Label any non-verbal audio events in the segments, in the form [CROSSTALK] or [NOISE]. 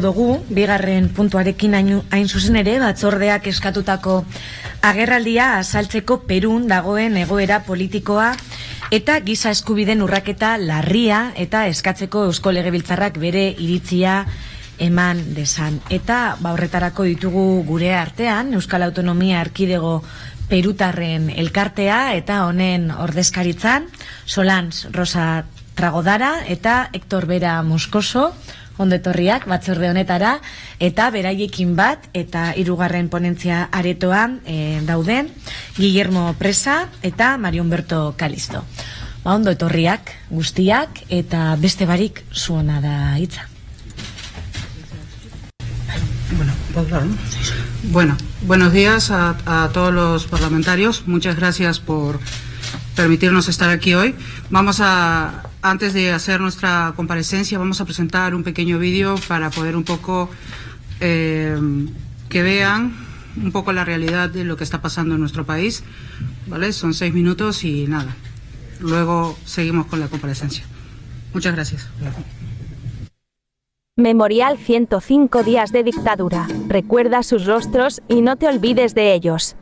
dugu, bigarren puntuarekin hain zuzen ere, batzordeak eskatutako agerraldia asaltzeko Perun dagoen egoera politikoa eta giza eskubiden urraketa larria eta eskatzeko Eusko Legebiltzarrak bere iritzia eman desan. Eta ba horretarako ditugu gure artean Euskal Autonomia Arkidego Perutarren elkartea eta honen ordezkaritzan Solans Rosa Tragodara eta Hector Vera Moscoso ondetorriak batzorde honetara eta beraiekin bat eta hirugarren ponentzia aretoan e, dauden Guillermo Presa eta Mario Humberto Calisto. Ba, ondo etorriak guztiak eta beste barik zuona da hitza. Bueno, bueno, buenos días a, a todos los parlamentarios. Muchas gracias por permitirnos estar aquí hoy. Vamos a antes de hacer nuestra comparecencia, vamos a presentar un pequeño vídeo para poder un poco eh, que vean un poco la realidad de lo que está pasando en nuestro país. ¿vale? Son seis minutos y nada. Luego seguimos con la comparecencia. Muchas gracias. Memorial 105 días de dictadura. Recuerda sus rostros y no te olvides de ellos.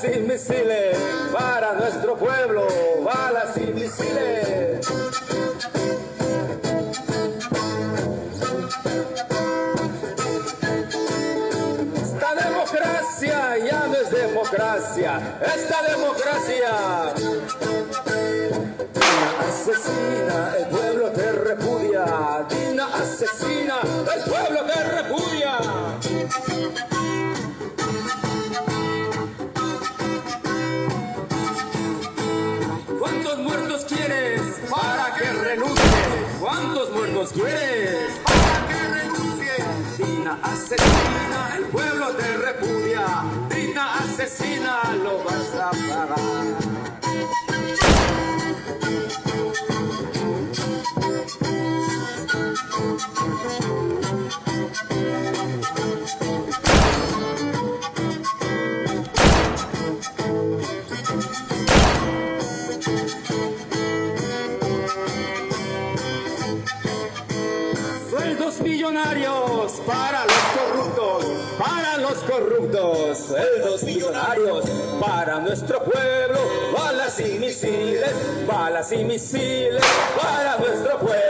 Sin misiles, para nuestro pueblo, balas y misiles. Esta democracia ya no es democracia, esta democracia asesina, Dina para los corruptos, para los corruptos, sueldos millonarios para nuestro pueblo, balas y misiles, balas y misiles para nuestro pueblo.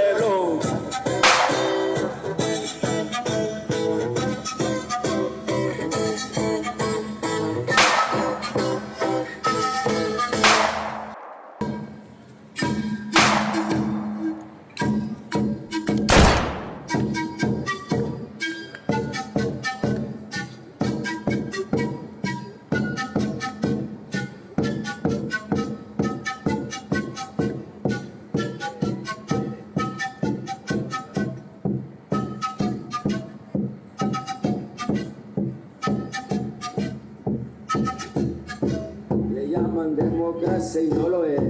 Democracia y no lo es.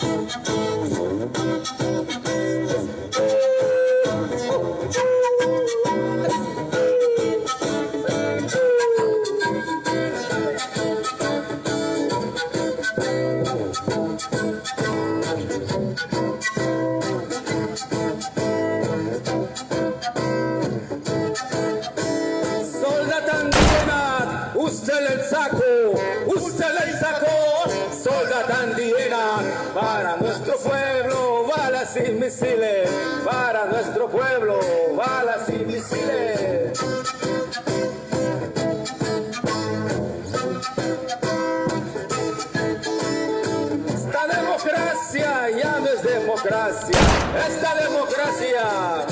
misiles, para nuestro pueblo, balas y misiles. Esta democracia ya no es democracia, esta democracia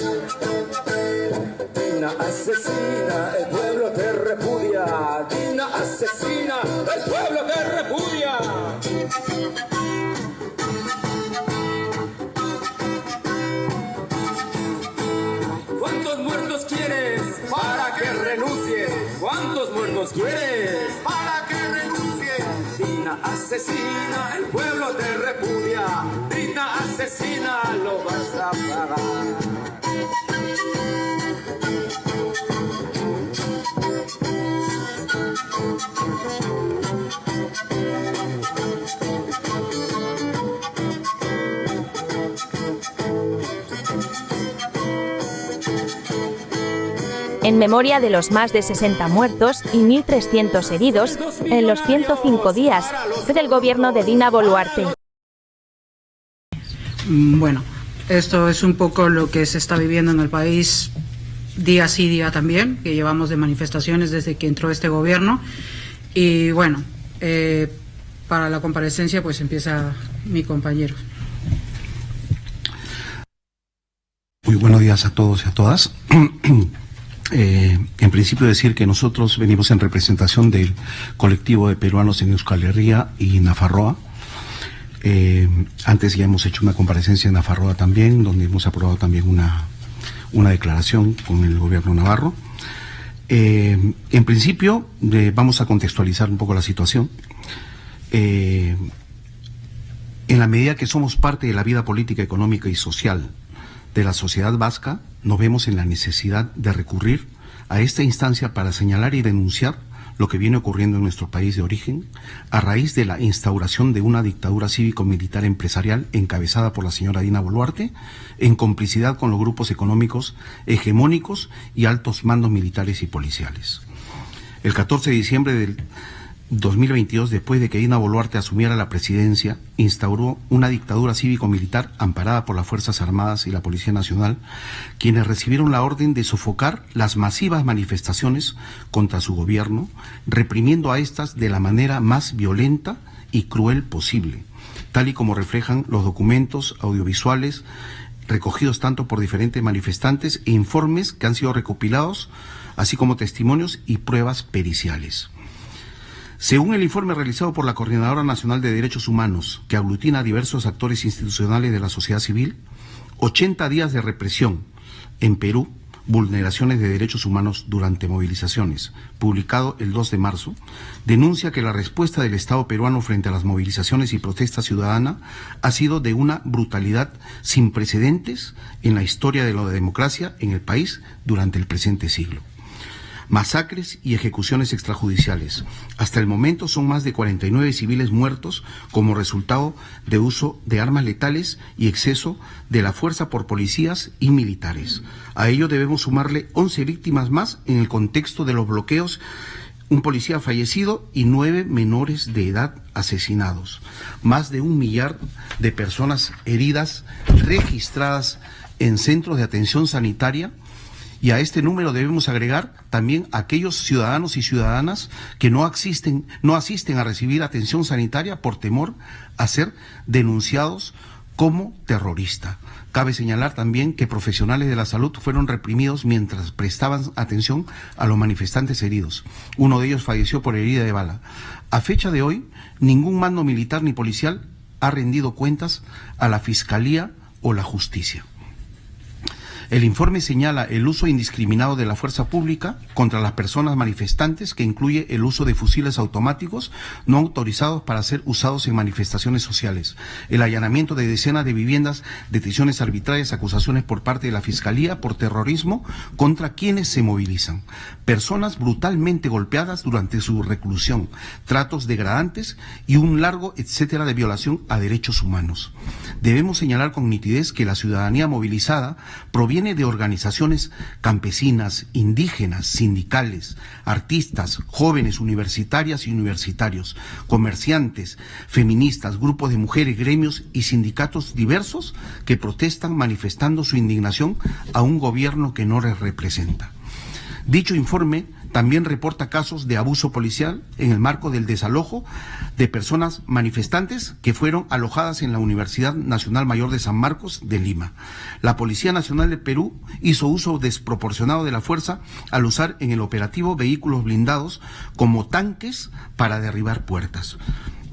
Dina asesina, el pueblo te repudia. Dina asesina, el pueblo te repudia. Muertos quieres para que renuncies? ¿Cuántos muertos quieres para que renuncies? Dina asesina, el pueblo te repudia. Dina asesina, lo vas a pagar. En memoria de los más de 60 muertos y 1.300 heridos en los 105 días del gobierno de Dina Boluarte. Mm, Bueno, esto es un poco lo que se está viviendo en el país día sí, día también, que llevamos de manifestaciones desde que entró este gobierno. Y bueno, eh, para la comparecencia pues empieza mi compañero. Muy buenos días a todos y a todas. [CLEARS THROAT] Eh, en principio decir que nosotros venimos en representación del colectivo de peruanos en Euskal Herria y Nafarroa. Eh, antes ya hemos hecho una comparecencia en Nafarroa también, donde hemos aprobado también una, una declaración con el gobierno navarro. Eh, en principio, vamos a contextualizar un poco la situación. En la medida que somos parte de la vida política, económica y social de la sociedad vasca, nos vemos en la necesidad de recurrir a esta instancia para señalar y denunciar lo que viene ocurriendo en nuestro país de origen a raíz de la instauración de una dictadura cívico-militar empresarial encabezada por la señora Dina Boluarte en complicidad con los grupos económicos hegemónicos y altos mandos militares y policiales. El 14 de diciembre del 2022, después de que Dina Boluarte asumiera la presidencia, instauró una dictadura cívico-militar amparada por las Fuerzas Armadas y la Policía Nacional, quienes recibieron la orden de sofocar las masivas manifestaciones contra su gobierno, reprimiendo a estas de la manera más violenta y cruel posible, tal y como reflejan los documentos audiovisuales recogidos tanto por diferentes manifestantes e informes que han sido recopilados, así como testimonios y pruebas periciales. Según el informe realizado por la Coordinadora Nacional de Derechos Humanos, que aglutina a diversos actores institucionales de la sociedad civil, 80 días de represión en Perú, vulneraciones de derechos humanos durante movilizaciones, publicado el 2 de marzo, denuncia que la respuesta del Estado peruano frente a las movilizaciones y protestas ciudadanas ha sido de una brutalidad sin precedentes en la historia de la democracia en el país durante el presente siglo masacres y ejecuciones extrajudiciales. Hasta el momento son más de 49 civiles muertos como resultado de uso de armas letales y exceso de la fuerza por policías y militares. A ello debemos sumarle 11 víctimas más en el contexto de los bloqueos un policía fallecido y nueve menores de edad asesinados. Más de un millar de personas heridas registradas en centros de atención sanitaria y a este número debemos agregar también aquellos ciudadanos y ciudadanas que no asisten, no asisten a recibir atención sanitaria por temor a ser denunciados como terrorista. Cabe señalar también que profesionales de la salud fueron reprimidos mientras prestaban atención a los manifestantes heridos. Uno de ellos falleció por herida de bala. A fecha de hoy, ningún mando militar ni policial ha rendido cuentas a la Fiscalía o la Justicia. El informe señala el uso indiscriminado de la fuerza pública contra las personas manifestantes, que incluye el uso de fusiles automáticos no autorizados para ser usados en manifestaciones sociales, el allanamiento de decenas de viviendas, detenciones arbitrarias, acusaciones por parte de la Fiscalía por terrorismo contra quienes se movilizan, personas brutalmente golpeadas durante su reclusión, tratos degradantes y un largo etcétera de violación a derechos humanos. Debemos señalar con nitidez que la ciudadanía movilizada proviene de organizaciones campesinas, indígenas, sindicales, artistas, jóvenes universitarias y universitarios, comerciantes, feministas, grupos de mujeres, gremios y sindicatos diversos que protestan manifestando su indignación a un gobierno que no les representa. Dicho informe también reporta casos de abuso policial en el marco del desalojo de personas manifestantes que fueron alojadas en la Universidad Nacional Mayor de San Marcos de Lima. La Policía Nacional de Perú hizo uso desproporcionado de la fuerza al usar en el operativo vehículos blindados como tanques para derribar puertas.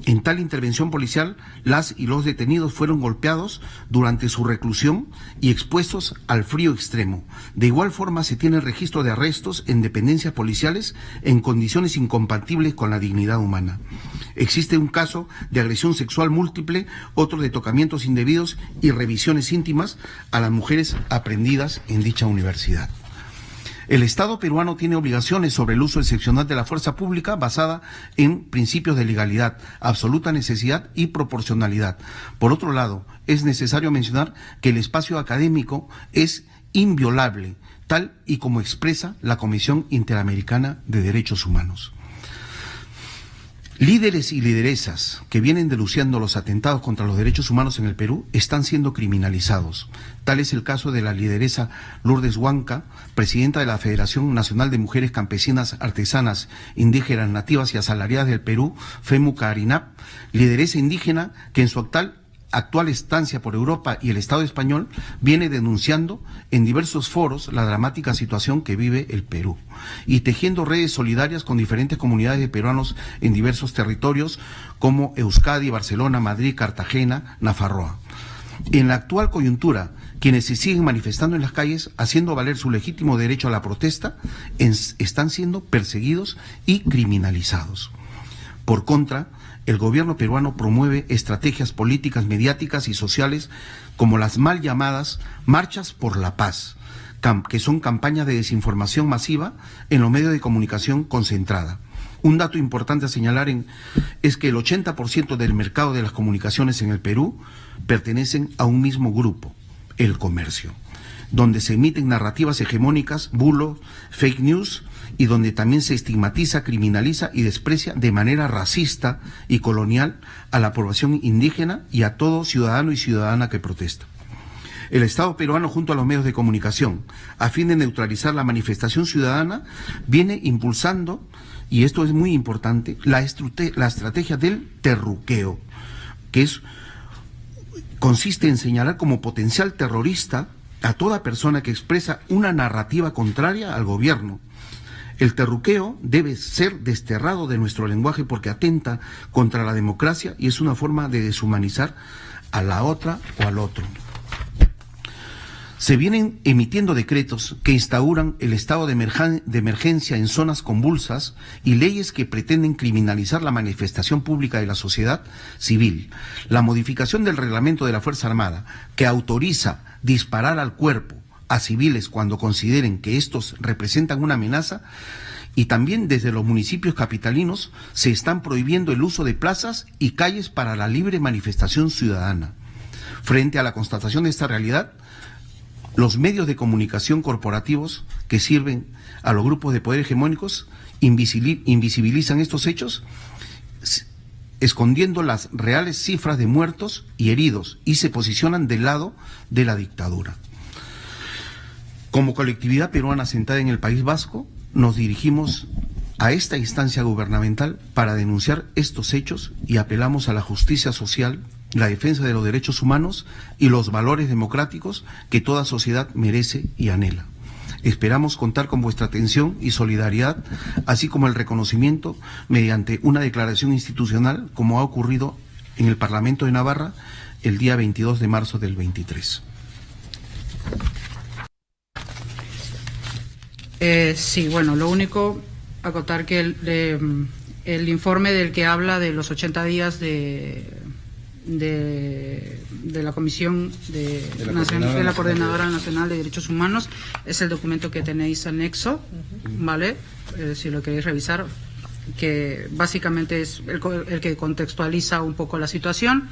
En tal intervención policial, las y los detenidos fueron golpeados durante su reclusión y expuestos al frío extremo. De igual forma, se tiene registro de arrestos en dependencias policiales en condiciones incompatibles con la dignidad humana. Existe un caso de agresión sexual múltiple, otro de tocamientos indebidos y revisiones íntimas a las mujeres aprendidas en dicha universidad. El Estado peruano tiene obligaciones sobre el uso excepcional de la fuerza pública basada en principios de legalidad, absoluta necesidad y proporcionalidad. Por otro lado, es necesario mencionar que el espacio académico es inviolable, tal y como expresa la Comisión Interamericana de Derechos Humanos. Líderes y lideresas que vienen denunciando los atentados contra los derechos humanos en el Perú están siendo criminalizados. Tal es el caso de la lideresa Lourdes Huanca, presidenta de la Federación Nacional de Mujeres Campesinas, Artesanas, Indígenas, Nativas y Asalariadas del Perú, FEMU Carinap, lideresa indígena que en su actual actual estancia por Europa y el Estado español viene denunciando en diversos foros la dramática situación que vive el Perú y tejiendo redes solidarias con diferentes comunidades de peruanos en diversos territorios como Euskadi, Barcelona, Madrid, Cartagena, Nafarroa. En la actual coyuntura, quienes se siguen manifestando en las calles, haciendo valer su legítimo derecho a la protesta, están siendo perseguidos y criminalizados. Por contra, el gobierno peruano promueve estrategias políticas, mediáticas y sociales como las mal llamadas marchas por la paz, que son campañas de desinformación masiva en los medios de comunicación concentrada. Un dato importante a señalar es que el 80% del mercado de las comunicaciones en el Perú pertenecen a un mismo grupo, el comercio, donde se emiten narrativas hegemónicas, bulos, fake news y donde también se estigmatiza, criminaliza y desprecia de manera racista y colonial a la población indígena y a todo ciudadano y ciudadana que protesta. El Estado peruano junto a los medios de comunicación, a fin de neutralizar la manifestación ciudadana, viene impulsando, y esto es muy importante, la, estrategia del terruqueo, que es, consiste en señalar como potencial terrorista a toda persona que expresa una narrativa contraria al gobierno, el terruqueo debe ser desterrado de nuestro lenguaje porque atenta contra la democracia y es una forma de deshumanizar a la otra o al otro. Se vienen emitiendo decretos que instauran el estado de, emergencia en zonas convulsas y leyes que pretenden criminalizar la manifestación pública de la sociedad civil. La modificación del reglamento de la Fuerza Armada, que autoriza disparar al cuerpo, a civiles cuando consideren que estos representan una amenaza y también desde los municipios capitalinos se están prohibiendo el uso de plazas y calles para la libre manifestación ciudadana. Frente a la constatación de esta realidad, los medios de comunicación corporativos que sirven a los grupos de poder hegemónicos invisibilizan estos hechos escondiendo las reales cifras de muertos y heridos y se posicionan del lado de la dictadura. Como colectividad peruana sentada en el País Vasco, nos dirigimos a esta instancia gubernamental para denunciar estos hechos y apelamos a la justicia social, la defensa de los derechos humanos y los valores democráticos que toda sociedad merece y anhela. Esperamos contar con vuestra atención y solidaridad, así como el reconocimiento mediante una declaración institucional, como ha ocurrido en el Parlamento de Navarra el día 22 de marzo del 23. Eh, sí, bueno, lo único, acotar que el, el informe del que habla de los 80 días de de, la Comisión de, la, Coordinadora, Nacional de Derechos Humanos. Es el documento que tenéis anexo, ¿vale? Eh, si lo queréis revisar, que básicamente es el, el, que contextualiza un poco la situación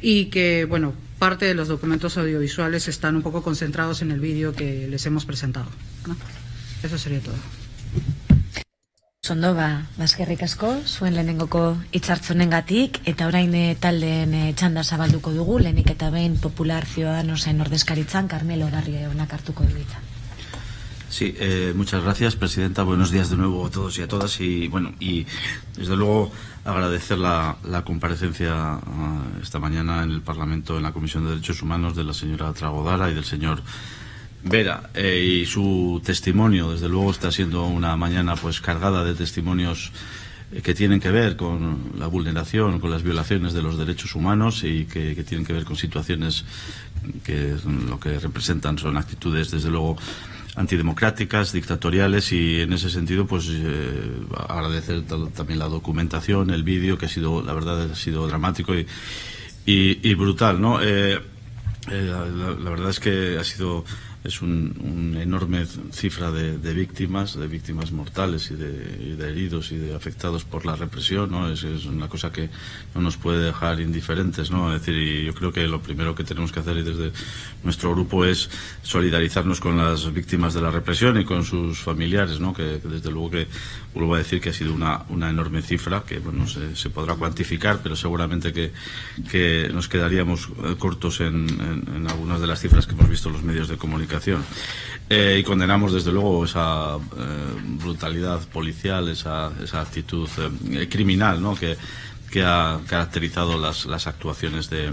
y que, bueno, parte de los documentos audiovisuales están un poco concentrados en el vídeo que les hemos presentado. ¿no? Eso sería todo. Sondo, ba, bazkerrik asko, zuen lehenengoko gatik, eta orain e, taldeen e, txanda zabalduko dugu, lehenik eta behin popular ciudadanosen ordezkaritzan, Carmelo Garrie onak hartuko duitza. Sí, eh, muchas gracias, Presidenta. Buenos días de nuevo a todos y a todas. Y bueno, y desde luego agradecer la, la comparecencia uh, esta mañana en el Parlamento, en la Comisión de Derechos Humanos, de la señora Tragodara y del señor Vera eh, y su testimonio, desde luego, está siendo una mañana pues cargada de testimonios eh, que tienen que ver con la vulneración, con las violaciones de los derechos humanos y que, tienen que ver con situaciones que lo que representan son actitudes, desde luego, antidemocráticas, dictatoriales y en ese sentido pues eh, agradecer también la documentación, el vídeo que ha sido, la verdad, ha sido dramático y, y, brutal, ¿no? la, verdad es que ha sido es una un enorme cifra de, víctimas, de víctimas mortales y de, heridos y de afectados por la represión, ¿no? Es, una cosa que no nos puede dejar indiferentes, ¿no? Es decir, y yo creo que lo primero que tenemos que hacer desde nuestro grupo es solidarizarnos con las víctimas de la represión y con sus familiares, ¿no? Que, desde luego que vuelvo a decir que ha sido una, una enorme cifra que, bueno, se, se podrá cuantificar, pero seguramente que, que nos quedaríamos eh, cortos en, en algunas de las cifras que hemos visto en los medios de comunicación eh, y condenamos desde luego esa eh, brutalidad policial, esa, esa actitud eh, criminal ¿no? que, que ha caracterizado las, las actuaciones de,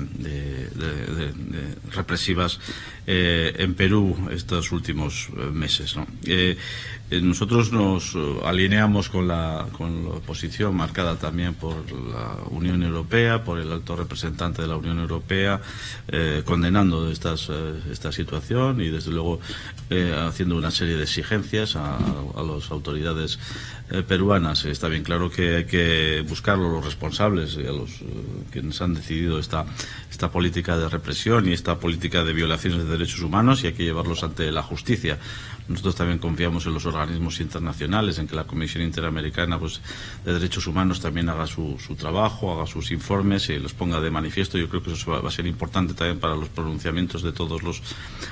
represivas en Perú estos últimos meses. ¿no? Eh, nosotros nos eh, alineamos con la, con la posición marcada también por la Unión Europea, por el alto representante de la Unión Europea, eh, condenando esta situación y desde luego haciendo una serie de exigencias a, a las autoridades peruanas. Está bien claro que hay que buscar a los responsables y a los quienes han decidido esta, esta política de represión y esta política de violaciones de derechos humanos y hay que llevarlos ante la justicia. Nosotros también confiamos en los organismos internacionales, en que la Comisión Interamericana pues, de Derechos Humanos también haga su, su trabajo, haga sus informes y los ponga de manifiesto. Yo creo que eso va, a ser importante también para los pronunciamientos de todas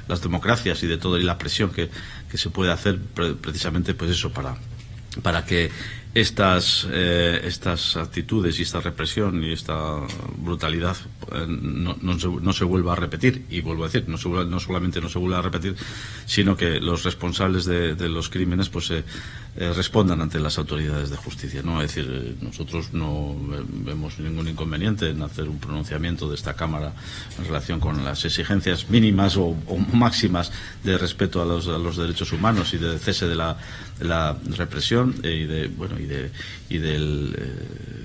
las democracias y de toda y la presión que, que se puede hacer precisamente pues eso para, para que estas, eh, estas actitudes y esta represión y esta brutalidad eh, no, no, se, no, se, vuelva a repetir. Y vuelvo a decir, no, se, no, solamente no se vuelva a repetir, sino que los responsables de, los crímenes pues eh, eh respondan ante las autoridades de justicia. ¿no? Es decir, eh, nosotros no vemos ningún inconveniente en hacer un pronunciamiento de esta Cámara en relación con las exigencias mínimas o, máximas de respeto a los, a los, derechos humanos y de cese de la, represión y de bueno y, de, y del eh,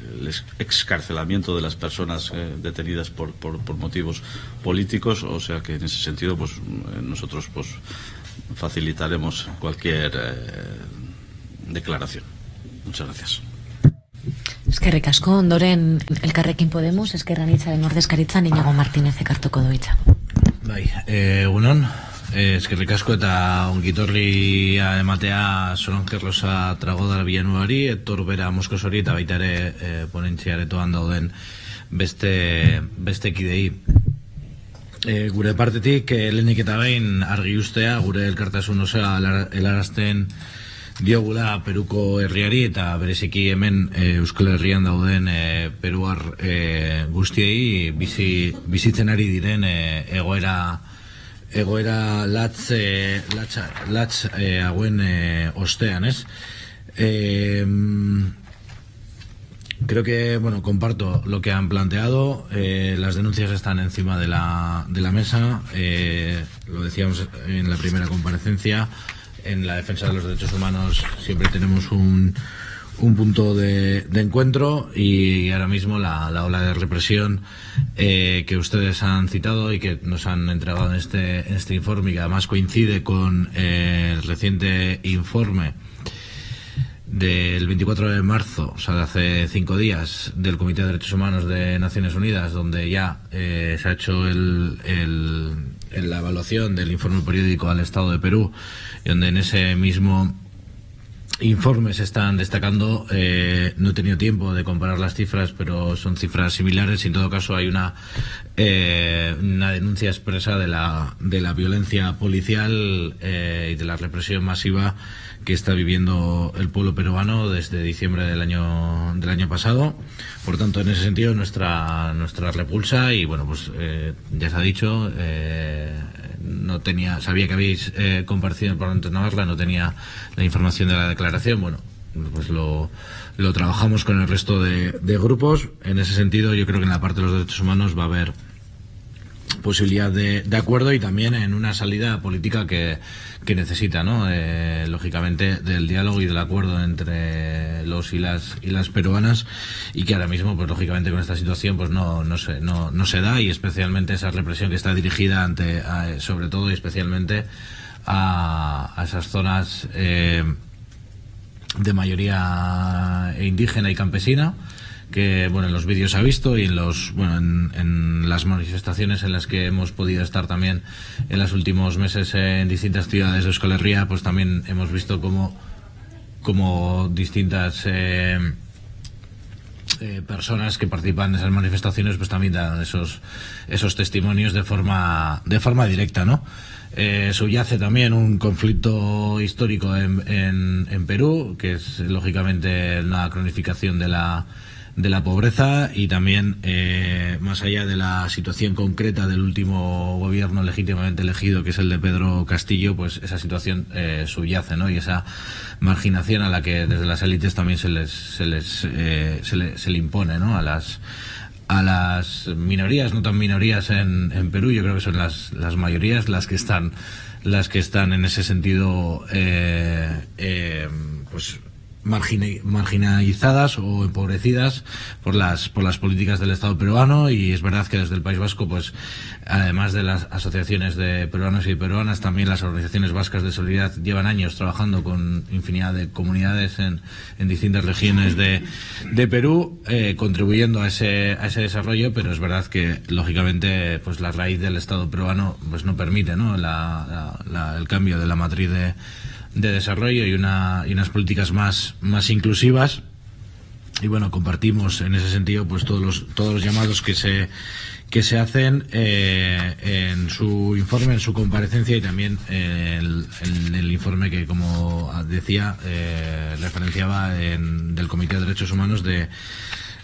excarcelamiento de las personas eh, detenidas por, por, por, motivos políticos, o sea que en ese sentido pues eh, nosotros pues facilitaremos cualquier eh, declaración. Muchas gracias. Eskerrik asko, ondoren elkarrekin Podemos, eskerran hitzaren ordezkaritzan Inigo Martínez ekartuko doitza. Bai, eh, unon, Eh, eskerrik asko eta ongitorria ematea Solange Rosa Tragodar Villanuari, etor bera Moskos hori eta baita ere e, ponentziaretoan dauden beste, beste kidei. E, gure partetik, e, lehenik eta behin argi ustea, gure elkartasun osea helarazten diogula Peruko herriari eta bereziki hemen e, Euskal Herrian dauden e, Peruar e, guztiei bizi, bizitzen ari diren e, egoera egoera latz, e, latz, ostean, ez? Eh, Creo que, bueno, comparto lo que han planteado. Las denuncias están encima de la, de la mesa. Lo decíamos en la primera comparecencia. En la defensa de los derechos humanos siempre tenemos un, un punto de, encuentro y ahora mismo la, la ola de represión eh, que ustedes han citado y que nos han entregado en este, en este informe y que además coincide con eh, el reciente informe del 24 de marzo, o sea, de hace cinco días, del Comité de Derechos Humanos de Naciones Unidas, donde ya eh, se ha hecho el, el, la evaluación del informe periódico al Estado de Perú, y donde en ese mismo informe se están destacando, eh, no he tenido tiempo de comparar las cifras, pero son cifras similares en todo caso hay una, eh, una denuncia expresa de la, de la violencia policial eh, y de la represión masiva que está viviendo el pueblo peruano desde diciembre del año del año pasado. Por tanto, en ese sentido, nuestra nuestra repulsa y bueno, pues eh, ya se ha dicho, eh, no tenía, sabía que habéis eh, compartido el Parlamento de Navarra, no tenía la información de la declaración. Bueno, pues lo, lo trabajamos con el resto de, de grupos. En ese sentido, yo creo que en la parte de los derechos humanos va a haber posibilidad de, de, acuerdo y también en una salida política que, que necesita, ¿no? Eh, lógicamente del diálogo y del acuerdo entre los y las y las peruanas y que ahora mismo, pues lógicamente con esta situación, pues no no se no, no se da y especialmente esa represión que está dirigida ante, a, sobre todo y especialmente a, a esas zonas eh, de mayoría indígena y campesina que bueno en los vídeos ha visto y en los bueno en, en, las manifestaciones en las que hemos podido estar también en los últimos meses en distintas ciudades de Euskal pues también hemos visto como como distintas eh, eh, personas que participan en esas manifestaciones pues también dan esos esos testimonios de forma de forma directa no eh, subyace también un conflicto histórico en, en, en Perú que es lógicamente una cronificación de la de la pobreza y también eh, más allá de la situación concreta del último gobierno legítimamente elegido que es el de Pedro Castillo pues esa situación eh, subyace ¿no? y esa marginación a la que desde las élites también se les se les eh, se, le, se le impone ¿no? a las a las minorías no tan minorías en, en Perú yo creo que son las, las mayorías las que están las que están en ese sentido eh, eh, pues marginalizadas o empobrecidas por las por las políticas del Estado peruano y es verdad que desde el País Vasco pues además de las asociaciones de peruanos y peruanas también las organizaciones vascas de solidaridad llevan años trabajando con infinidad de comunidades en, en distintas regiones de, de Perú eh, contribuyendo a ese a ese desarrollo pero es verdad que lógicamente pues la raíz del Estado peruano pues no permite ¿no? La, la, el cambio de la matriz de de desarrollo y, una, y unas políticas más, más inclusivas. Y bueno, compartimos en ese sentido pues todos los, todos los llamados que se, que se hacen eh, en su informe, en su comparecencia y también el, en el informe que, como decía, eh, referenciaba en, del Comité de Derechos Humanos de,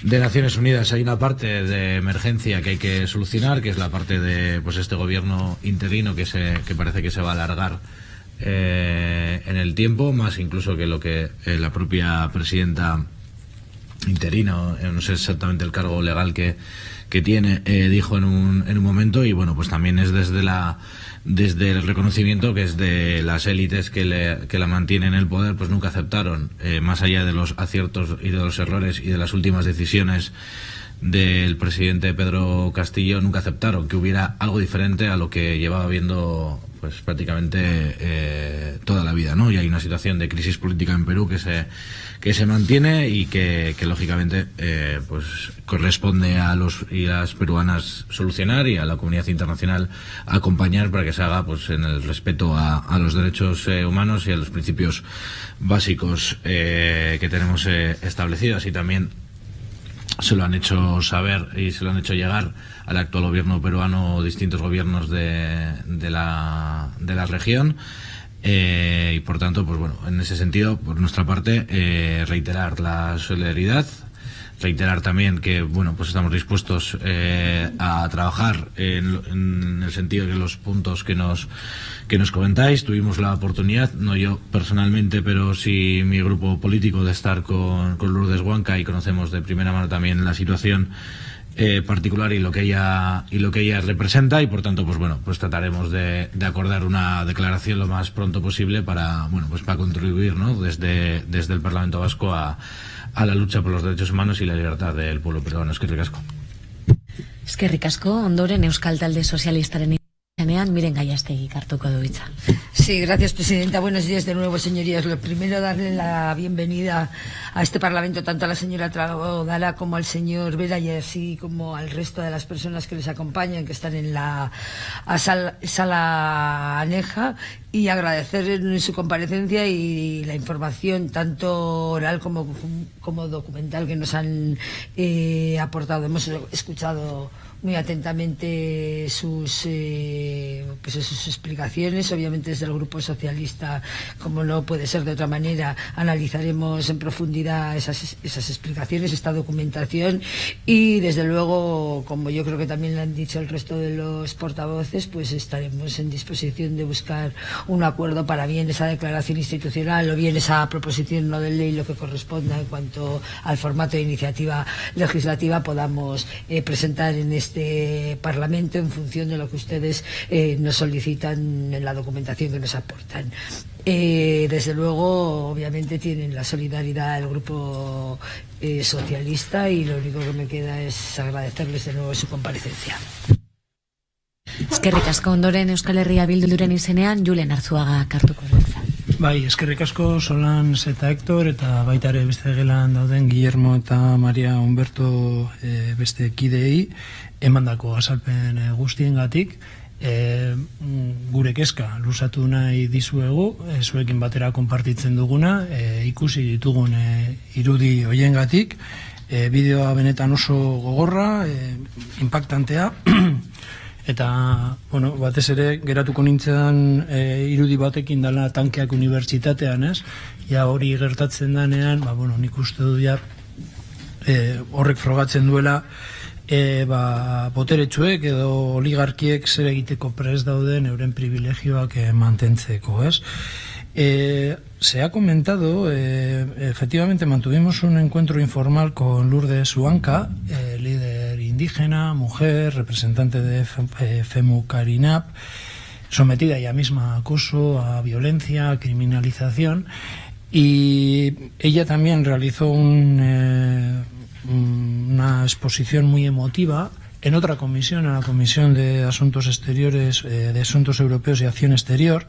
de Naciones Unidas. Hay una parte de emergencia que hay que solucionar, que es la parte de pues este gobierno interino que, se, que parece que se va a alargar eh, en el tiempo, más incluso que lo que eh, la propia presidenta interina, eh, no sé exactamente el cargo legal que, que tiene, eh, dijo en un, en un momento, y bueno, pues también es desde la desde el reconocimiento que es de las élites que, le, que la mantienen en el poder, pues nunca aceptaron, más allá de los aciertos y de los errores y de las últimas decisiones del presidente Pedro Castillo, nunca aceptaron que hubiera algo diferente a lo que llevaba viendo pues prácticamente eh, toda la vida, ¿no? Y hay una situación de crisis política en Perú que se que se mantiene y que, que lógicamente eh, pues corresponde a los y las peruanas solucionar y a la comunidad internacional acompañar para que se haga pues en el respeto a, a los derechos eh, humanos y a los principios básicos eh, que tenemos eh, establecidos y también se lo han hecho saber y se lo han hecho llegar al actual gobierno peruano distintos gobiernos de, de, la, de la región. Eh, y por tanto, pues bueno, en ese sentido, por nuestra parte, eh, reiterar la solidaridad, reiterar también que bueno pues estamos dispuestos eh, a trabajar en, en, el sentido de los puntos que nos que nos comentáis tuvimos la oportunidad no yo personalmente pero sí mi grupo político de estar con, con Lourdes Huanca y conocemos de primera mano también la situación eh, particular y lo que ella y lo que ella representa y por tanto pues bueno pues trataremos de, de, acordar una declaración lo más pronto posible para bueno pues para contribuir ¿no? desde desde el Parlamento Vasco a, a la lucha por los derechos humanos y la libertad del pueblo peruano. Es que ricasco. Es que ricasco, ondoren Euskal Talde Sozialistaren izenean, miren du hitza. Sí, gracias, Presidenta. Buenos días de nuevo, señorías. Lo primero, darle la bienvenida a este Parlamento tanto a la señora Tragodala como al señor Vera y así como al resto de las personas que les acompañan, que están en la sala, sala aneja y agradecer su comparecencia y la información tanto oral como, como documental que nos han eh, aportado. Hemos escuchado muy atentamente sus, eh, pues sus explicaciones. Obviamente desde el Grupo Socialista, como no puede ser de otra manera, analizaremos en profundidad esas, esas explicaciones, esta documentación y desde luego, como yo creo que también lo han dicho el resto de los portavoces, pues estaremos en disposición de buscar un acuerdo para bien esa declaración institucional o bien esa proposición no de ley, lo que corresponda en cuanto al formato de iniciativa legislativa podamos eh, presentar en este este Parlamento en función de lo que ustedes eh, nos solicitan en la documentación que nos aportan. Eh, desde luego, obviamente, tienen la solidaridad del Grupo eh, Socialista y lo único que me queda es agradecerles de nuevo su comparecencia. Bai, eskerrik asko Solans eta Hector eta baita ere beste gelan dauden Guillermo eta Maria Humberto e, beste kidei emandako azalpen e, guztiengatik. E, gure kezka lusatu nahi dizuegu e, zuekin batera konpartitzen duguna e, ikusi ditugun e, irudi hoiengatik e, bideoa benetan oso gogorra e, impactantea [CLEARS THROAT] eta bueno, batez ere geratuko nintzen e, irudi batekin dala tankeak unibertsitatean, ez? Ja hori gertatzen danean, ba, bueno, nik uste du ja e, horrek frogatzen duela e, ba, boteretsuek edo oligarkiek zer egiteko pres dauden euren privilegioak e, mantentzeko, ez? Eh, se ha comentado, eh, efectivamente mantuvimos un encuentro informal con Lourdes Huanca, eh, líder indígena, mujer, representante de FEMU Carinap, sometida ella misma a acoso, a violencia, a criminalización, y ella también realizó un, una exposición muy emotiva en otra comisión, en la Comisión de Asuntos Exteriores, de Asuntos Europeos y Acción Exterior,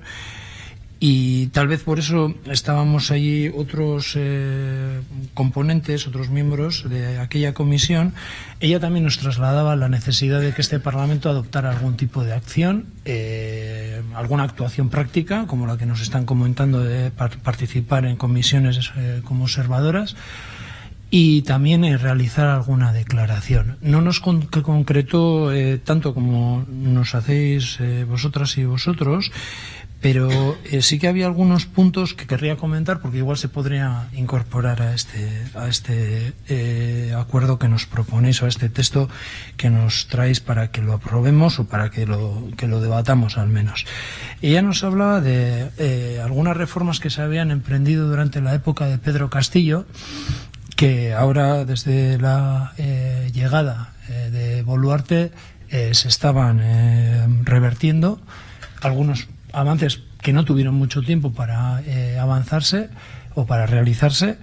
y tal vez por eso estábamos allí otros eh, componentes, otros miembros de aquella comisión. Ella también nos trasladaba la necesidad de que este Parlamento adoptara algún tipo de acción, eh, alguna actuación práctica, como la que nos están comentando de participar en comisiones eh, como observadoras, y también eh, realizar alguna declaración. No nos con concretó tanto como nos hacéis vosotras y vosotros, pero eh, sí que había algunos puntos que querría comentar porque igual se podría incorporar a este, a este eh, acuerdo que nos proponéis o a este texto que nos traéis para que lo aprobemos o para que lo, que lo debatamos al menos. Ella nos hablaba de eh, algunas reformas que se habían emprendido durante la época de Pedro Castillo que ahora desde la llegada de Boluarte se estaban revertiendo algunos avances que no tuvieron mucho tiempo para eh, avanzarse o para realizarse,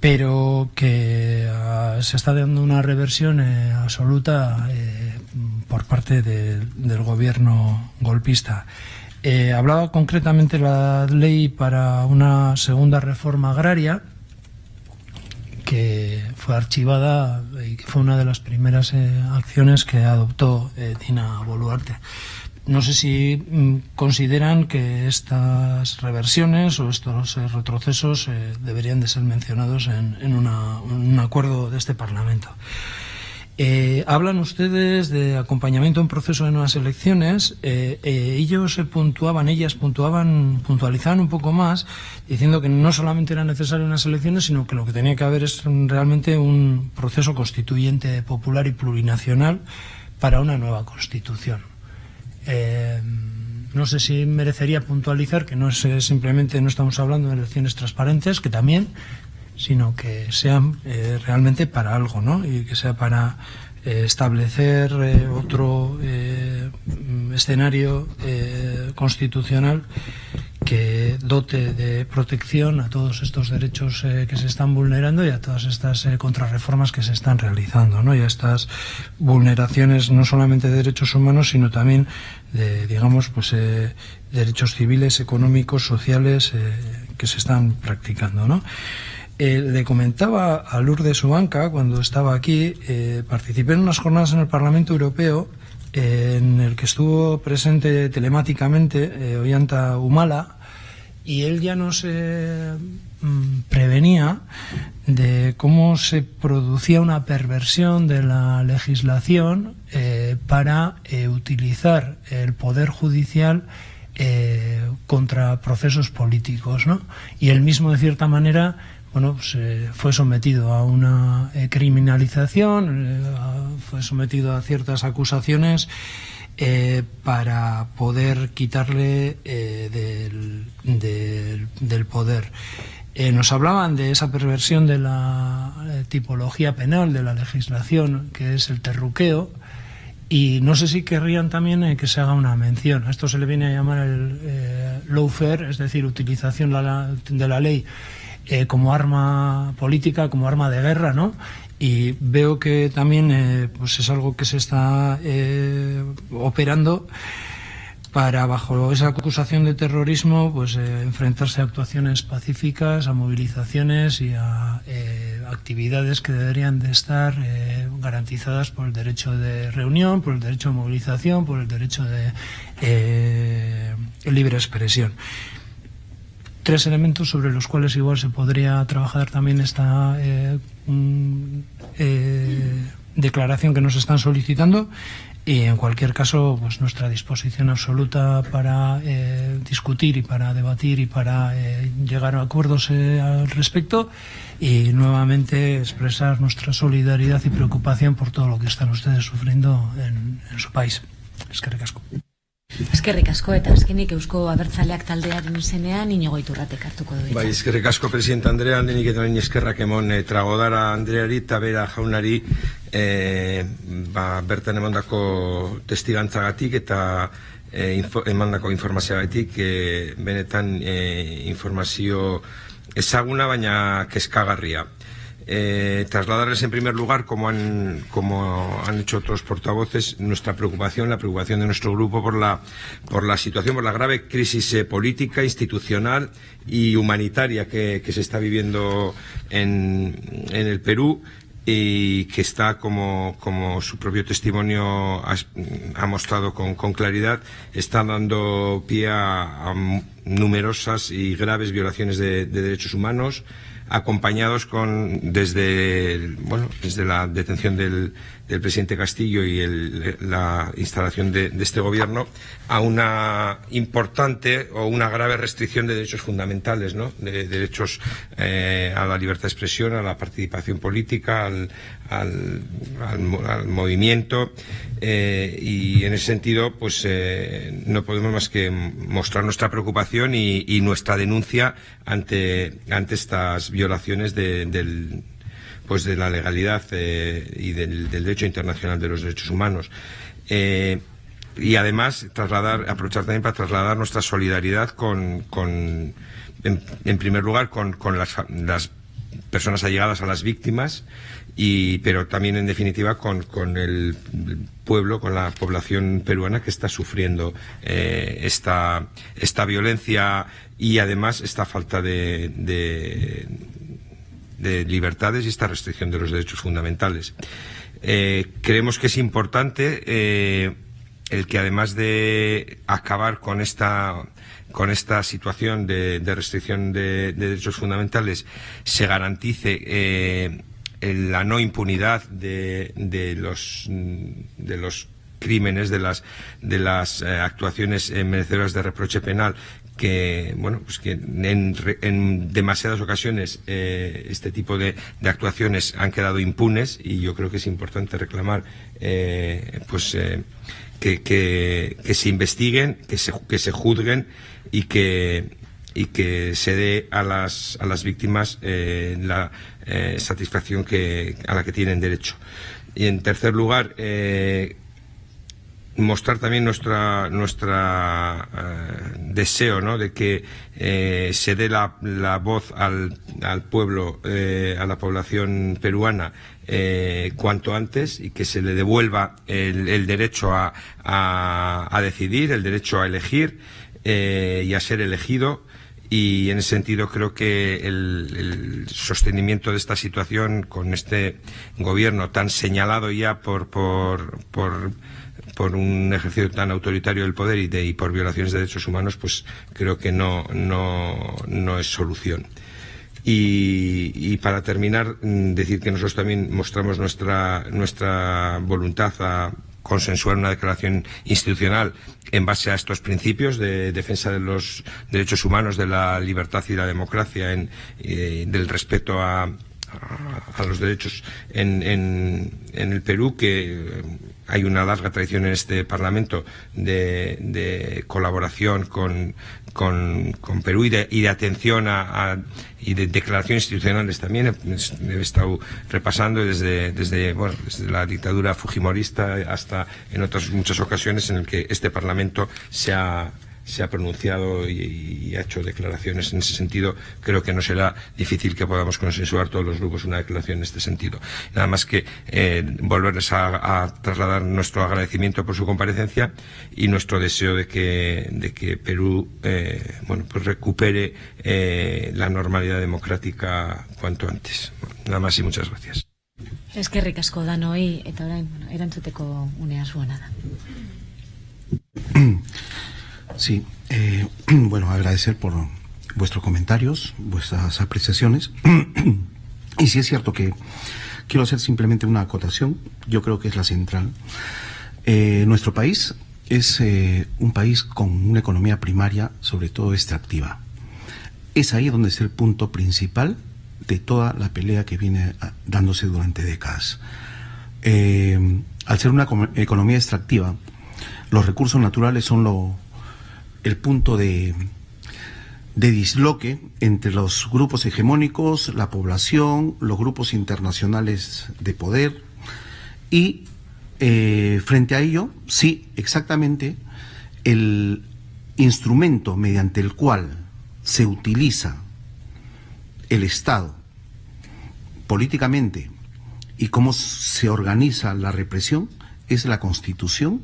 pero que uh, se está dando una reversión eh, absoluta eh, por parte de, del gobierno golpista. Hablaba concretamente la ley para una segunda reforma agraria que fue archivada y que fue una de las primeras acciones que adoptó Dina Boluarte no sé si mm, consideran que estas reversiones o estos eh, retrocesos eh, deberían de ser mencionados en, un acuerdo de este Parlamento. Eh, hablan ustedes de acompañamiento en proceso de nuevas elecciones. ellos puntuaban, ellas puntuaban, puntualizaban un poco más, diciendo que no solamente eran necesarias unas elecciones, sino que lo que tenía que haber es realmente un proceso constituyente popular y plurinacional para una nueva constitución. Eh, no sé si merecería puntualizar que no es eh, simplemente no estamos hablando de elecciones transparentes, que también, sino que sean eh, realmente para algo, ¿no? Y que sea para establecer otro escenario constitucional que dote de protección a todos estos derechos eh, que se están vulnerando y a todas estas eh, contrarreformas que se están realizando, ¿no? Y a estas vulneraciones no solamente de derechos humanos, sino también de, digamos, pues eh, derechos civiles, económicos, sociales que se están practicando, ¿no? le comentaba a Lourdes Ubanca cuando estaba aquí, participé en unas jornadas en el Parlamento Europeo en el que estuvo presente telemáticamente Ollanta Humala, y él ya no se mm, prevenía de cómo se producía una perversión de la legislación eh, para eh, utilizar el poder judicial eh, contra procesos políticos, ¿no? Y él mismo, de cierta manera, bueno, pues, fue sometido a una criminalización, fue sometido a ciertas acusaciones eh, para poder quitarle eh, del, poder. Eh, nos hablaban de esa perversión de la tipología penal, de la legislación, que es el terruqueo, y no sé si querrían también que se haga una mención. A esto se le viene a llamar el lawfare, es decir, utilización de la ley como arma política, como arma de guerra, ¿no? y veo que también eh, pues es algo que se está eh, operando para bajo esa acusación de terrorismo pues eh, enfrentarse a actuaciones pacíficas, a movilizaciones y a actividades que deberían de estar garantizadas por el derecho de reunión, por el derecho de movilización, por el derecho de libre expresión tres elementos sobre los cuales igual se podría trabajar también esta eh, eh, declaración que nos están solicitando y en cualquier caso pues nuestra disposición absoluta para eh, discutir y para debatir y para llegar a acuerdos al respecto y nuevamente expresar nuestra solidaridad y preocupación por todo lo que están ustedes sufriendo en, en su país. Es que recasco. Eskerrik asko eta azkenik Eusko Abertzaleak taldearen izenean inigo iturratek hartuko du. Bai, eskerrik asko presidente Andrea, lehenik eta lehenik eskerrak emon e, tragodara Andreari eta bera jaunari e, ba, bertan emandako testigantzagatik eta e, info, emandako informazioagatik e, benetan e, informazio ezaguna baina keskagarria. Eh, trasladarles en primer lugar, como han, como han hecho otros portavoces, nuestra preocupación, la preocupación de nuestro grupo por la, por la situación, por la grave crisis eh, política, institucional y humanitaria que, se está viviendo en, en el Perú y que está, como, como su propio testimonio ha, mostrado con, con, claridad, está dando pie a, numerosas y graves violaciones de derechos humanos, acompañados con desde bueno desde la detención del, del presidente Castillo y el, la instalación de, este gobierno a una importante o una grave restricción de derechos fundamentales, ¿no? de, derechos eh, a la libertad de expresión, a la participación política, al, al, al, movimiento eh, y en ese sentido pues eh, no podemos más que mostrar nuestra preocupación y, nuestra denuncia ante, ante estas violaciones de, del pues de la legalidad eh, y del, derecho internacional de los derechos humanos. Eh, y además trasladar, aprovechar también para trasladar nuestra solidaridad con, con en, primer lugar, con, con las, las, personas allegadas a las víctimas, y, pero también en definitiva con, con el pueblo, con la población peruana que está sufriendo eh, esta, esta violencia y además esta falta de, de de libertades y esta restricción de los derechos fundamentales. Eh, creemos que es importante eh, el que además de acabar con esta con esta situación de, restricción de, derechos fundamentales se garantice eh, la no impunidad de, de los de los crímenes, de las, de las actuaciones merecedoras de reproche penal que bueno pues que en, en demasiadas ocasiones eh, este tipo de, de, actuaciones han quedado impunes y yo creo que es importante reclamar pues que, que, se investiguen que se, que se juzguen y que y que se dé a las, a las víctimas la satisfacción que, a la que tienen derecho. Y en tercer lugar, eh, mostrar también nuestra nuestra eh, deseo ¿no? de que eh, se dé la, la voz al, al pueblo eh, a la población peruana cuanto antes y que se le devuelva el, el derecho a, a, decidir el derecho a elegir y a ser elegido y en ese sentido creo que el, sostenimiento de esta situación con este gobierno tan señalado ya por, por por un ejercicio tan autoritario del poder y, de, y por violaciones de derechos humanos, pues creo que no, no, no es solución. Y, para terminar, mm, decir que nosotros también mostramos nuestra, nuestra voluntad a consensuar una declaración institucional en base a estos principios de defensa de los derechos humanos, de la libertad y la democracia, en, eh, del respeto a los derechos en, en, en, el Perú, que hay una larga tradición en este Parlamento de, de colaboración con, Perú y de, y de atención a, a, y de declaraciones institucionales también. He, he estado repasando desde, desde, bueno, desde la dictadura fujimorista hasta en otras muchas ocasiones en el que este Parlamento se ha se ha pronunciado y, y, ha hecho declaraciones en ese sentido. Creo que no será difícil que podamos consensuar todos los grupos una declaración en este sentido. Nada más que eh, volverles a, a, trasladar nuestro agradecimiento por su comparecencia y nuestro deseo de que, de que Perú eh, bueno, pues recupere eh, la normalidad democrática cuanto antes. Nada más y muchas gracias. Es que ricasco danoi eta orain, bueno, erantzuteko unea zuena da. [CLEARS THROAT] Sí, eh, [CLEARS THROAT] bueno, agradecer por vuestros comentarios, vuestras apreciaciones. [CLEARS THROAT] y sí es cierto que quiero hacer simplemente una acotación, yo creo que es la central. Eh, nuestro país es eh, un país con una economía primaria, sobre todo extractiva. Es ahí donde es el punto principal de toda la pelea que viene ah, dándose durante décadas. Eh, al ser una economía extractiva, los recursos naturales son lo el punto de, de disloque entre los grupos hegemónicos, la población, los grupos internacionales de poder y eh, frente a ello, sí, exactamente, el instrumento mediante el cual se utiliza el Estado políticamente y cómo se organiza la represión es la constitución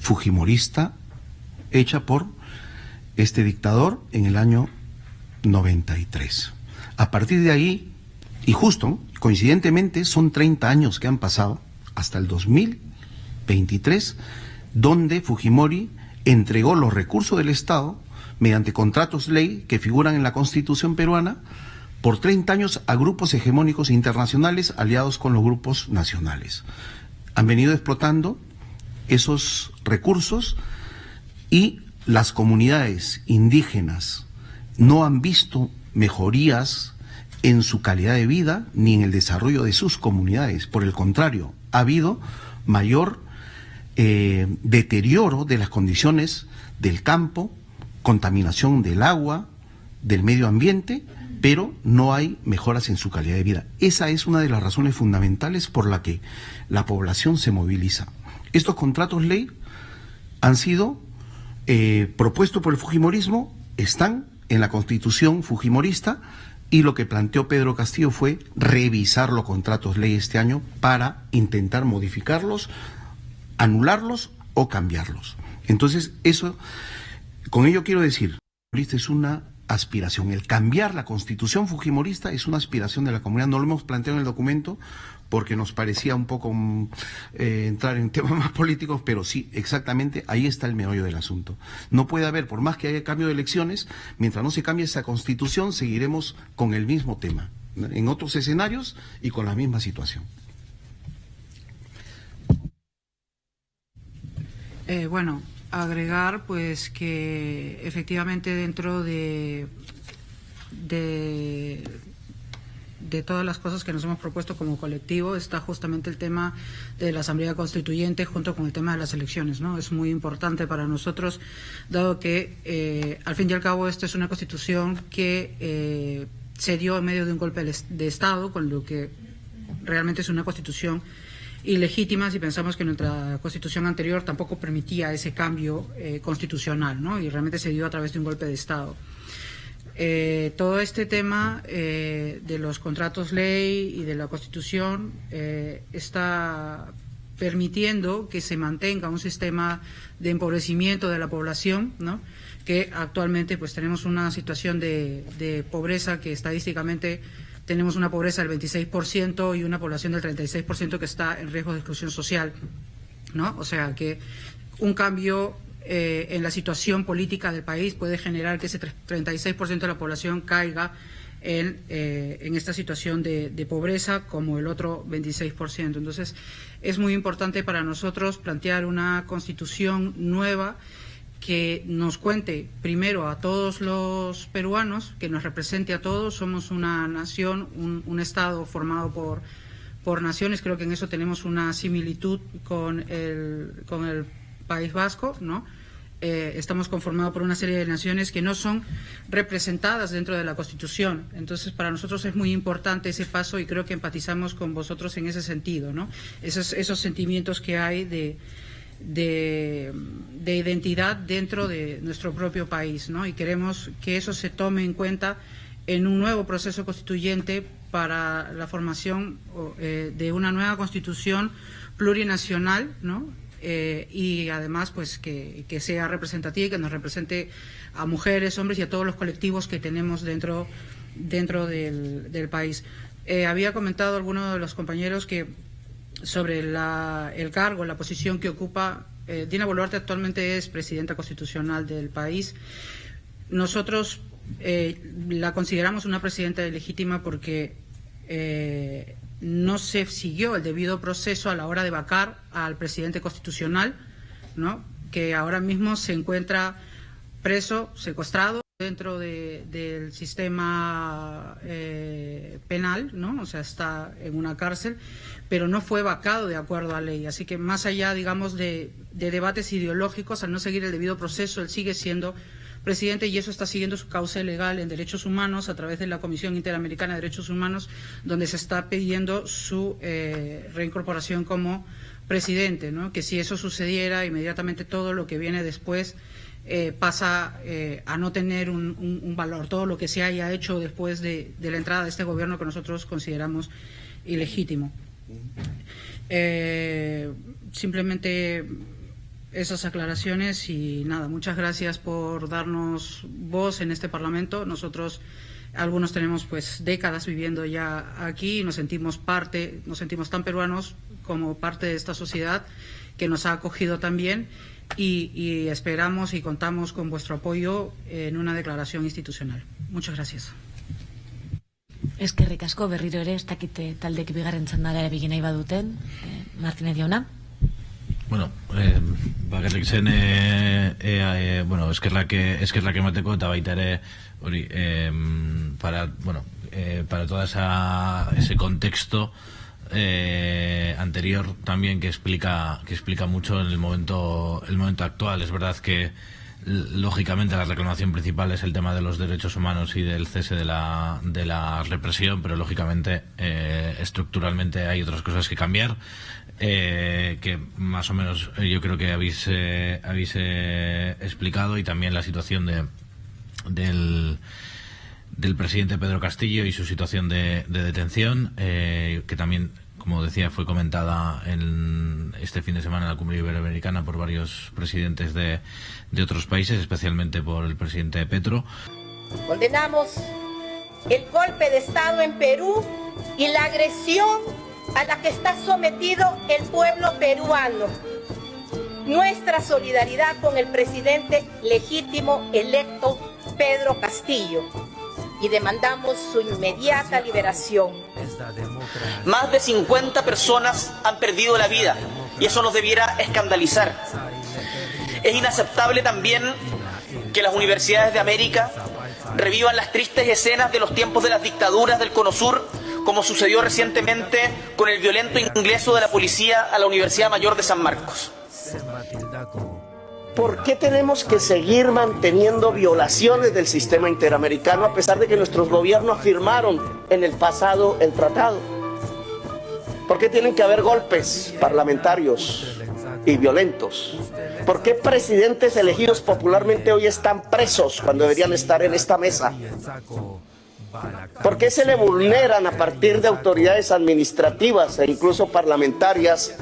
fujimorista hecha por este dictador en el año 93. A partir de ahí, y justo, coincidentemente, son 30 años que han pasado hasta el 2023, donde Fujimori entregó los recursos del Estado mediante contratos ley que figuran en la Constitución peruana por 30 años a grupos hegemónicos internacionales aliados con los grupos nacionales. Han venido explotando esos recursos y las comunidades indígenas no han visto mejorías en su calidad de vida ni en el desarrollo de sus comunidades. Por el contrario, ha habido mayor eh, deterioro de las condiciones del campo, contaminación del agua, del medio ambiente, pero no hay mejoras en su calidad de vida. Esa es una de las razones fundamentales por la que la población se moviliza. Estos contratos ley han sido eh, propuesto por el Fujimorismo están en la constitución fujimorista y lo que planteó Pedro Castillo fue revisar los contratos ley este año para intentar modificarlos, anularlos o cambiarlos. Entonces, eso, con ello quiero decir, es una aspiración. El cambiar la constitución fujimorista es una aspiración de la comunidad. No lo hemos planteado en el documento porque nos parecía un poco mm, eh, entrar en temas [LAUGHS] más políticos, pero sí, exactamente ahí está el meollo del asunto. No puede haber, por más que haya cambio de elecciones, mientras no se cambie esa constitución, seguiremos con el mismo tema, en otros escenarios y con la misma situación. Eh, bueno, agregar pues que efectivamente dentro de, de, de todas las cosas que nos hemos propuesto como colectivo está justamente el tema de la Asamblea Constituyente junto con el tema de las elecciones. ¿no? Es muy importante para nosotros, dado que eh, al fin y al cabo esta es una constitución que eh, se dio en medio de un golpe de Estado, con lo que realmente es una constitución ilegítimas y pensamos que nuestra constitución anterior tampoco permitía ese cambio eh, constitucional, ¿no? Y realmente se dio a través de un golpe de Estado. Eh, todo este tema eh, de los contratos ley y de la Constitución está permitiendo que se mantenga un sistema de empobrecimiento de la población, ¿no? que actualmente pues tenemos una situación de, de pobreza que estadísticamente tenemos una pobreza del 26% y una población del 36% que está en riesgo de exclusión social, ¿no? O sea que un cambio eh, en la situación política del país puede generar que ese 36% de la población caiga en, eh, en esta situación de, de, pobreza como el otro 26%. Entonces, es muy importante para nosotros plantear una constitución nueva que nos cuente primero a todos los peruanos, que nos represente a todos. Somos una nación, un, Estado formado por, por naciones. Creo que en eso tenemos una similitud con el, con el País Vasco, ¿no? Eh, estamos conformados por una serie de naciones que no son representadas dentro de la Constitución. Entonces, para nosotros es muy importante ese paso y creo que empatizamos con vosotros en ese sentido, ¿no? Esos, esos sentimientos que hay de de, identidad dentro de nuestro propio país, ¿no? Y queremos que eso se tome en cuenta en un nuevo proceso constituyente para la formación eh, de una nueva constitución plurinacional, ¿no? Eh, y además pues que, sea representativa y que nos represente a mujeres, hombres y a todos los colectivos que tenemos dentro, dentro del, país. Eh, había comentado alguno de los compañeros que sobre el cargo, la posición que ocupa. Eh, Dina Boluarte actualmente es presidenta constitucional del país. Nosotros eh, la consideramos una presidenta legítima porque eh, no se siguió el debido proceso a la hora de vacar al presidente constitucional, ¿no? que ahora mismo se encuentra preso, secuestrado dentro del sistema penal, ¿no? O sea, está en una cárcel pero no fue vacado de acuerdo a ley. Así que más allá, digamos, de, debates ideológicos, al no seguir el debido proceso, él sigue siendo presidente y eso está siguiendo su causa legal en derechos humanos a través de la Comisión Interamericana de Derechos Humanos, donde se está pidiendo su eh, reincorporación como presidente, ¿no? que si eso sucediera, inmediatamente todo lo que viene después eh, pasa eh, a no tener un, valor, todo lo que se haya hecho después de la entrada de este gobierno que nosotros consideramos ilegítimo. Eh, simplemente esas aclaraciones y nada, muchas gracias por darnos voz en este Parlamento. Nosotros algunos tenemos pues décadas viviendo ya aquí y nos sentimos parte, nos sentimos tan peruanos como parte de esta sociedad que nos ha acogido también y, esperamos y contamos con vuestro apoyo en una declaración institucional. Muchas gracias. Eskerrik asko berriro ere, ez dakite taldek bigarren txandara ere nahi baduten, eh, Martinez jauna. Bueno, eh, bakarrik zen eh, eh, eh, bueno, eskerrak, eskerrak emateko eta baita ere hori, eh, para, bueno, eh, para toda esa, ese contexto eh, anterior también que explica que explica mucho en el momento el momento actual. Es verdad que Lógicamente la reclamación principal es el tema de los derechos humanos y del cese de la, de la represión, pero lógicamente eh, estructuralmente hay otras cosas que cambiar, eh, que más o menos eh, yo creo que habéis, habéis explicado y también la situación de, del, del presidente Pedro Castillo y su situación de, de detención, que también como decía, fue comentada en este fin de semana en la Cumbre Iberoamericana por varios presidentes de, de otros países, especialmente por el presidente Petro. Condenamos el golpe de Estado en Perú y la agresión a la que está sometido el pueblo peruano. Nuestra solidaridad con el presidente legítimo electo Pedro Castillo y demandamos su inmediata liberación. Más de 50 personas han perdido la vida y eso nos debiera escandalizar. Es inaceptable también que las universidades de América revivan las tristes escenas de los tiempos de las dictaduras del Cono Sur, como sucedió recientemente con el violento ingreso de la policía a la Universidad Mayor de San Marcos. ¿Por qué tenemos que seguir manteniendo violaciones del sistema interamericano a pesar de que nuestros gobiernos firmaron en el pasado el tratado? ¿Por qué tienen que haber golpes parlamentarios y violentos? ¿Por qué presidentes elegidos popularmente hoy están presos cuando deberían estar en esta mesa? ¿Por qué se le vulneran a partir de autoridades administrativas e incluso parlamentarias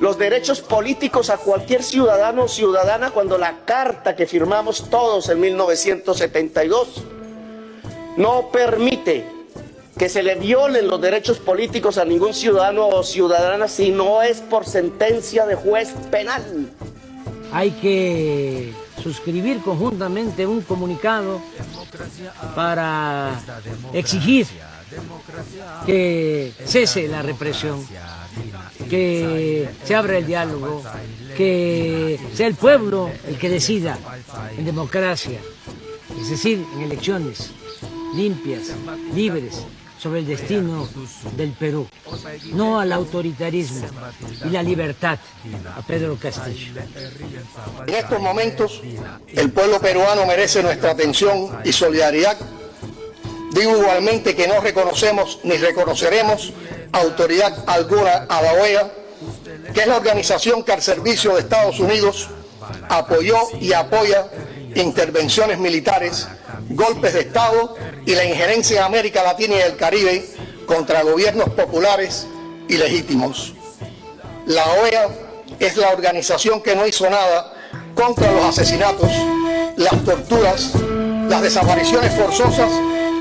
los derechos políticos a cualquier ciudadano o ciudadana cuando la carta que firmamos todos en 1972 no permite que se le violen los derechos políticos a ningún ciudadano o ciudadana si no es por sentencia de juez penal. Hay que suscribir conjuntamente un comunicado para exigir que cese la represión, que se abra el diálogo, que sea el pueblo el que decida en democracia, es decir, en elecciones limpias, libres, sobre el destino del Perú, no al autoritarismo y la libertad a Pedro Castillo. En estos momentos, el pueblo peruano merece nuestra atención y solidaridad. Digo igualmente que no reconocemos ni reconoceremos autoridad alguna a la OEA, que es la organización que al servicio de Estados Unidos apoyó y apoya intervenciones militares golpes de Estado y la injerencia en América Latina y el Caribe contra gobiernos populares y legítimos. La OEA es la organización que no hizo nada contra los asesinatos, las torturas, las desapariciones forzosas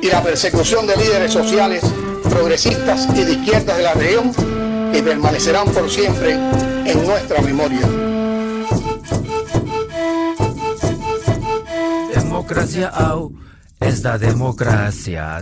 y la persecución de líderes sociales, progresistas y de izquierdas de la región que permanecerán por siempre en nuestra memoria. Democracia au es da democracia.